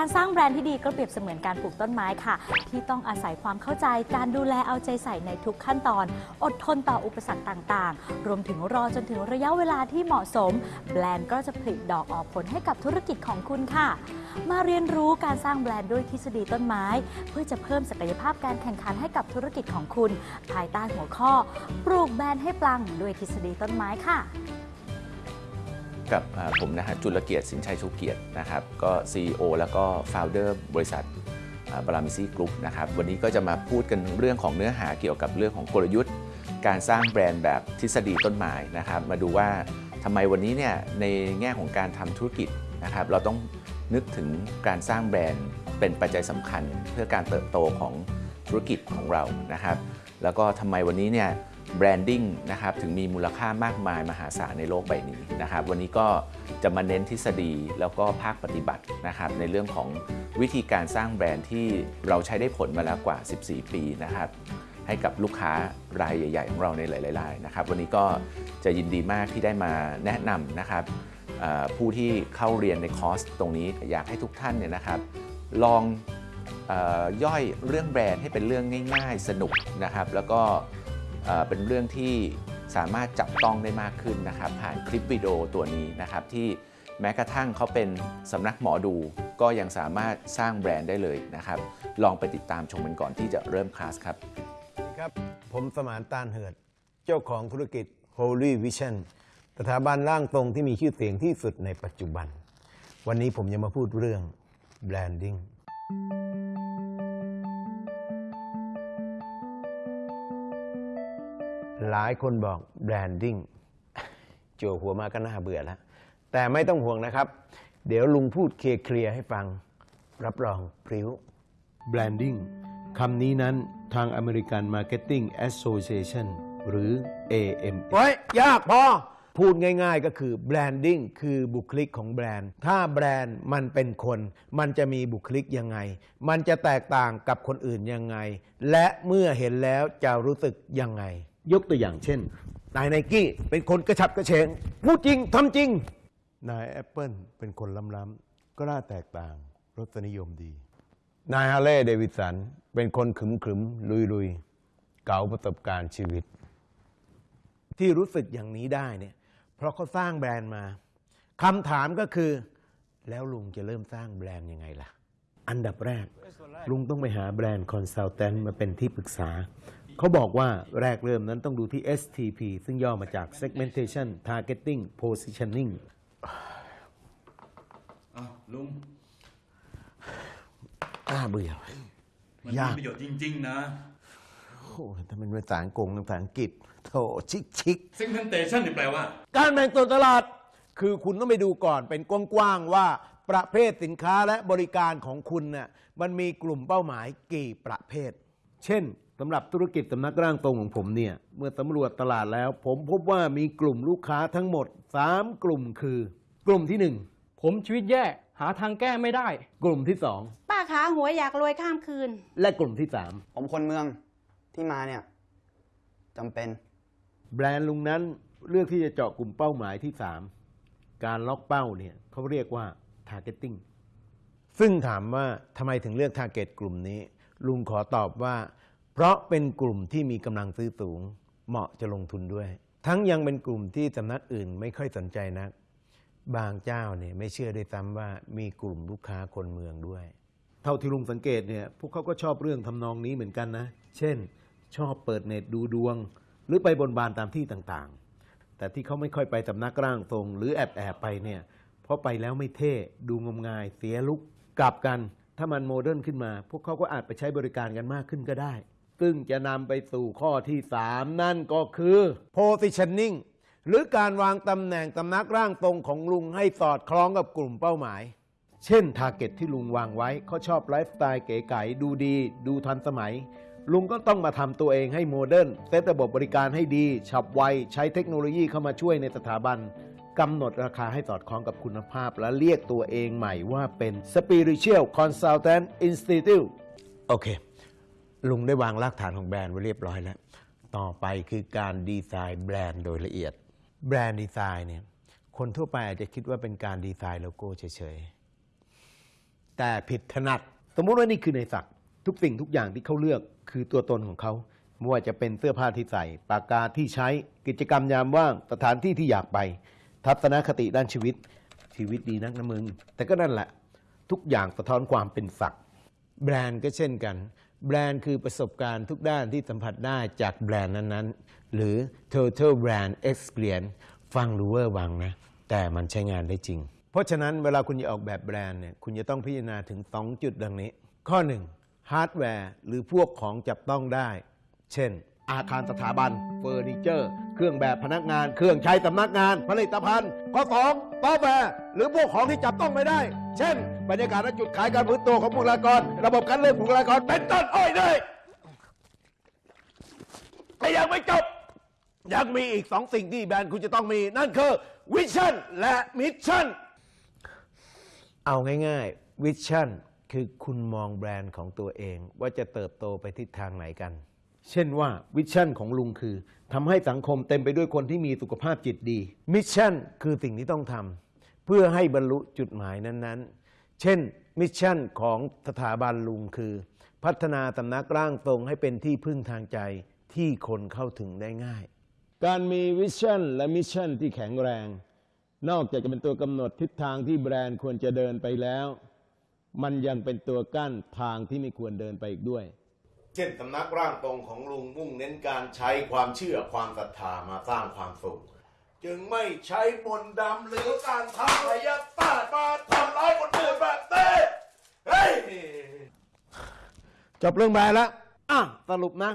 การสร้างแบรนด์ที่ดีก็เปรียบเสมือนการปลูกต้นไม้ค่ะ ที่ต้องอาศัยความเข้าใจการดูแลเอาใจใส่ในทุกขั้นตอน อดทนต่ออุปสรรคต่างๆ รวมถึงรอจนถึงระยะเวลาที่เหมาะสม แบรนด์ก็จะผลิดอกออกผลให้กับธุรกิจของคุณค่ะ มาเรียนรู้การสร้างแบรนด์ด้วยทฤษฎีต้นไม้ เพื่อจะเพิ่มศักยภาพการแข่งขันให้กับธุรกิจของคุณ ภายใต้หัวข้อ ปลูกแบรนด์ให้ปลังด้วยทฤษฎีต้นไม้ค่ะ กับผมนะฮะจุลเกียรติสินชัยชูเกียรตินะครับก็ CEO แล้วก็ Founder บริษัทบรามิซี่กรุ๊ปนะครับวันนี้ก็จะมาพูดกันเรื่องของเนื้อหาเกี่ยวกับเรื่องของกลยุทธ์ การสร้างแบรนด์แบบทฤษฎีต้นไม้นะครับมาดูว่าทำไมวันนี้เนี่ยในแง่ของการทำธุรกิจนะครับเราต้องนึกถึงการสร้างแบรนด์เป็นปัจจัยสำคัญเพื่อการเติบโตของธุรกิจของเรานะครับแล้วก็ทำไมวันนี้เนี่ย branding นะครับถึงมีมูลค่ามากมายมหาศาลในโลกใบนี้นะครับวันนี้ก็จะมาเน้นทฤษฎีแล้วก็ภาคปฏิบัตินะครับในเรื่องของวิธีการสร้างแบรนด์ที่เราใช้ได้ผลมาแล้วกว่า 14 ปีนะครับให้กับลูกค้ารายใหญ่ ๆ ของเราในหลายๆรายนะครับวันนี้ก็จะยินดีมากที่ได้มาแนะนำนะครับผู้ที่เข้าเรียนในคอร์สตรงนี้อยากให้ทุกท่านเนี่ยนะครับลองอย่อยเรื่องแบรนด์ให้เป็นเรื่องง่าย ๆ สนุกนะครับ แล้วก็ เป็นเรื่องที่สามารถจับต้องได้มากขึ้นนะครับ ผ่านคลิปวิดีโอตัวนี้นะครับ ที่แม้กระทั่งเขาเป็นสำนักหมอดู ก็ยังสามารถสร้างแบรนด์ได้เลยนะครับ ลองไปติดตามชมกันก่อนที่จะเริ่มคลาสครับสวัสดีครับ ผมสมานตานเหิด เจ้าของธุรกิจ Holy Vision สถาบันร่างตรงที่มีชื่อเสียงที่สุดในปัจจุบัน วันนี้ผมจะมาพูดเรื่อง branding หลายคนบอก branding โจวหัวมาก็น่าเบื่อแล้ว แต่ไม่ต้องห่วงนะครับ เดี๋ยวลุงพูดเคลียร์ๆให้ฟัง รับรองพริ้ว Branding คำนี้นั้นทาง American Marketing Association หรือ AM เฮ้ยยากพอ พูดง่ายๆก็คือ branding คือบุคลิกของแบรนด์ ถ้าแบรนด์มันเป็นคน มันจะมีบุคลิกยังไง มันจะแตกต่างกับคนอื่นยังไง และเมื่อเห็นแล้วจะรู้สึกยังไง ยกตัวอย่างเช่น นายไนกี้เป็นคนกระฉับกระเฉงพูดจริงทำจริง นายแอปเปิลเป็นคนล้ำๆก็น่าแตกต่างรสนิยมดี นายฮาร์เลย์เดวิสันเป็นคนขรึมขรึมลุยลุยๆเก๋าประสบการณ์ชีวิต ที่รู้สึกอย่างนี้ได้เนี่ย เพราะเขาสร้างแบรนด์มาคำถามก็คือ แล้วลุงจะเริ่มสร้างแบรนด์ยังไงล่ะ อันดับแรก ลุงต้องไปหา brand consultant มาเป็นที่ปรึกษา เขาบอกว่าแรกเริ่มนั้นต้องดูที่ STP ซึ่งย่อมาจาก Segmentation Targeting Positioning อ้าวลุง น่าเบื่อ มันยากมีประโยชน์จริง ๆ นะ โอ้ยถ้าเป็นภาษาอังกฤษภาษาอังกฤษโถชิกชิก segmentation นี่แปลว่า การแบ่งส่วนตลาด คือคุณต้องไปดูก่อนเป็นกว้างๆว่าประเภทสินค้าและบริการของคุณน่ะมันมีกลุ่มเป้าหมายกี่ประเภท เช่น สำหรับธุรกิจสำนักร่างตรงของผมเนี่ย เมื่อสำรวจตลาดแล้ว ผมพบว่ามีกลุ่มลูกค้าทั้งหมด 3 กลุ่มคือ กลุ่มที่ ผมชีวิตแย่หาทางแก้ไม่ได้ 1 กลุ่มที่ ป้าขาหัวยอยากรวยข้ามคืน 2 และกลุ่มที่ ผมคนเมืองที่มาเนี่ยจำเป็น 3 แบรนด์ลุงนั้นเลือกที่จะเจาะกลุ่มเป้าหมายที่ 3 การล็อกเป้าเนี่ยเขาเรียกว่า targeting ซึ่งถามว่าทำไมถึงเลือกทาร์เก็ตกลุ่มนี้ ลุงขอตอบว่า เพราะเป็นกลุ่มที่มีกำลังซื้อสูง เหมาะจะลงทุนด้วย ทั้งยังเป็นกลุ่มที่สำนักอื่นไม่ค่อยสนใจนัก บางเจ้าเนี่ยไม่เชื่อด้วยซ้ำว่ามีกลุ่มลูกค้าคนเมืองด้วย เท่าที่ลุงสังเกตเนี่ยพวกเขาก็ชอบเรื่องทำนองนี้เหมือนกันนะ เช่น ชอบเปิดเน็ตดูดวง หรือไปบนบานตามที่ต่างๆ แต่ที่เขาไม่ค่อยไปสำนักร่างทรง หรือแอบแอบไปเนี่ยเพราะไปแล้วไม่เท่ดูงมงายเสียลุกกลับกัน ถ้ามันโมเดิร์นขึ้นมา พวกเขาก็อาจไปใช้บริการกันมากขึ้นก็ได้ ซึ่งจะนำไปสู่ข้อที่3นั่นก็คือ positioning หรือการวางตำแหน่งตำหนักร่างทรงของลุงให้สอดคล้องกับกลุ่มเป้าหมาย เช่น target ที่ลุงวางไว้เขาชอบไลฟ์สไตล์เก๋ไก๋ดูดี ดูทันสมัย ลุงก็ต้องมาทำตัวเองให้ modern เซตระบบบริการให้ดี ฉับไว ใช้เทคโนโลยีเข้ามาช่วยในสถาบันกำหนดราคาให้สอดคล้องกับคุณภาพ และเรียกตัวเองใหม่ว่าเป็น Spiritual Consultant Institute โอเค ลุงได้วางรากฐานของแบรนด์ไว้เรียบร้อยแล้ว ต่อไปคือการดีไซน์แบรนด์โดยละเอียด แบรนด์ดีไซน์เนี่ย คนทั่วไปอาจจะคิดว่าเป็นการดีไซน์โลโก้เฉยๆ แต่ผิดถนัด สมมติว่านี่คือในศักทุกสิ่งทุกอย่างที่เขาเลือกคือตัวตนของเขาไม่ว่าจะเป็นเสื้อผ้าที่ใส่ปากกาที่ใช้ กิจกรรมยามว่าง สถานที่ที่อยากไป ทัศนคติด้านชีวิต ชีวิตดีนักนะมึง แต่ก็นั่นแหละ ทุกอย่างสะท้อนความเป็นศัก แบรนด์ก็เช่นกัน แบรนด์คือประสบการณ์ทุกด้านที่สัมผัสได้จากแบรนด์นั้นๆ หรือ total brand experience ฟังดูเวอร์วังนะ แต่มันใช้งานได้จริง เพราะฉะนั้นเวลาคุณจะออกแบบแบรนด์เนี่ยคุณจะต้องพิจารณาถึง2จุดดังนี้ ข้อ 1 ฮาร์ดแวร์หรือพวกของจับต้องได้ เช่น อาคารสถาบันเฟอร์นิเจอร์ เครื่องแบบพนักงาน เครื่องใช้สำนักงานผลิตภัณฑ์ข้อสองซอฟต์แวร์หรือพวกของที่จับต้องไม่ได้ เช่น บรรยากาศและจุดขายการพื้นตัวของบุคลากร ระบบการเลือกบุคลากรเป็นต้นอ้อยเลยแต่ยังไม่จบยังมีอีกสองสิ่งที่แบรนด์คุณจะต้องมี นั่นคือ vision และ mission เอาง่ายๆ vision คือคุณมองแบรนด์ของตัวเองว่าจะเติบโตไปทิศทางไหนกัน เช่นว่า vision ของลุงคือทำให้สังคมเต็มไปด้วยคนที่มีสุขภาพจิตดี mission คือสิ่งที่ต้องทำเพื่อให้บรรลุจุดหมายนั้นๆ เช่น mission ของสถาบันลุงคือ พัฒนาสำนักร่างทรงให้เป็นที่พึ่งทางใจที่คนเข้าถึงได้ง่าย การมี vision และ mission ที่แข็งแรง นอกจากจะเป็นตัวกำหนดทิศทางที่แบรนด์ควรจะเดินไปแล้ว มันยังเป็นตัวกั้นทางที่ไม่ควรเดินไปอีกด้วย เช่นสำนักร่างตรงของลุงมุ่งเน้นการใช้ความเชื่อความศรัทธามาสร้างความสุข จึงไม่ใช้มนต์ดำหรือการทำพยาบาทมาทำร้ายคนอื่นแบบเต้เฮ้ยจบเรื่องแบรนด์แล้วอะสรุปนะ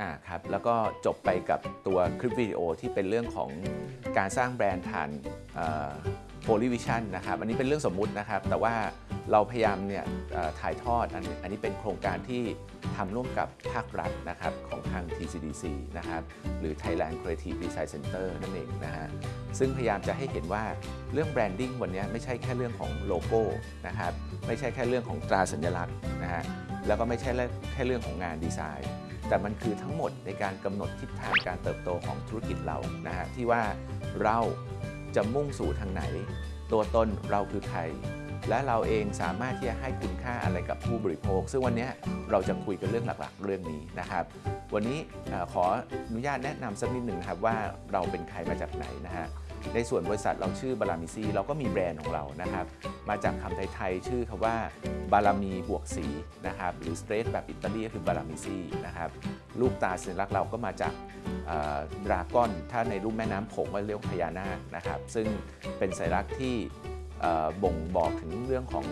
อ่าครับแล้วก็จบไปกับตัวคลิปวิดีโอที่เป็นเรื่องของการสร้างแบรนด์ผ่าน policy vision นะครับอันนี้เป็นเรื่องสมมุตินะครับ แต่ว่าเราพยายามเนี่ยถ่ายทอดอันอันนี้เป็นโครงการที่ทำร่วมกับภาครัฐนะครับของทาง TCDC นะครับหรือ Thailand Creative Design Center นั่นเองนะฮะซึ่งพยายามจะให้เห็นว่าเรื่อง branding วันนี้ไม่ใช่แค่เรื่องของโลโก้นะครับไม่ใช่แค่เรื่องของตราสัญลักษณ์นะฮะแล้วก็ไม่ใช่แค่เรื่องของงานดีไซน์ แต่มันคือทั้งหมดในการกำหนดทิศทางการเติบโตของธุรกิจเรานะฮะที่ว่าเราจะมุ่งสู่ทางไหน ตัวตนเราคือใคร และเราเองสามารถที่จะให้คุณค่าอะไรกับผู้บริโภค ซึ่งวันนี้เราจะคุยกันเรื่องหลักๆ เรื่องนี้นะครับ วันนี้ขออนุญาตแนะนำสักนิดหนึ่งครับว่าเราเป็นใครมาจากไหนนะฮะในส่วนบริษัทเราชื่อบารามิซีเราก็มีแบรนด์ของเรานะครับ มาจากคำไทยๆชื่อคำว่าบารมีบวกสีนะครับหรือ spell แบบอิตาลีก็คือบารามิซีนะครับรูปตราสัญลักษณ์เราก็มาจาก dragon ถ้าในรูปแม่น้ำโขงก็เรียกพญานาคนะครับซึ่งเป็นสัญลักษณ์ที่ บ่งบอกถึงเรื่องของ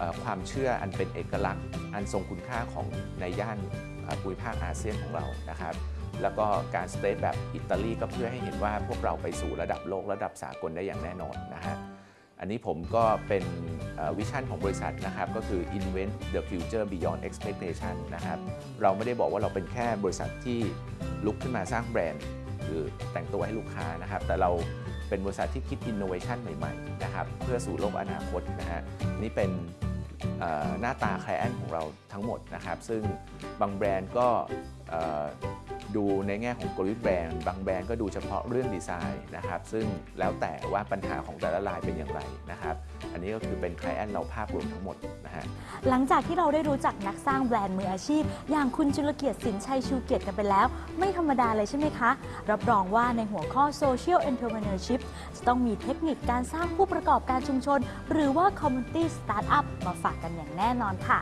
อความเชื่ออันเป็นเอกลักษณ์ อันทรงคุณค่าของในย่านภูมิภาคอาเซียนของเรานะครับ แล้วก็การสเตทแบบอิตาลีก็เพื่อให้เห็นว่าพวกเราไปสู่ระดับโลกระดับสากลได้อย่างแน่นอนนะฮะอันนี้ผมก็เป็น vision ของบริษัทนะครับ ก็คือ invent the future beyond expectation นะครับ เราไม่ได้บอกว่าเราเป็นแค่บริษัทที่ลุกขึ้นมาสร้างแบรนด์ หรือแต่งตัวให้ลูกค้านะครับ แต่เรา เป็นบริษัทที่คิดอินโนเวชันใหม่ๆนะครับเพื่อสู่โลกอนาคตนะฮะนี่เป็นหน้าตา client ของเราทั้งหมดนะครับ ซึ่งบางแบรนด์ก็ดูในแง่ของกลยุทธ์แบรนด์ บางแบรนด์ก็ดูเฉพาะเรื่องดีไซน์นะครับ ซึ่งแล้วแต่ว่าปัญหาของแต่ละรายเป็นอย่างไรนะครับ อันนี้ก็คือเป็น client เราภาพรวมทั้งหมดนะฮะหลังจากที่เราได้รู้จักนักสร้างแบรนด์มืออาชีพ อย่างคุณจุลเกียรติสินชัยชูเกียรติกันไปแล้ว ไม่ธรรมดาเลยใช่ไหมคะ รับรองว่าในหัวข้อ Social Entrepreneurship จะต้องมีเทคนิคการสร้างผู้ประกอบการชุมชน หรือว่า Community Startup มาฝากกันอย่างแน่นอนค่ะ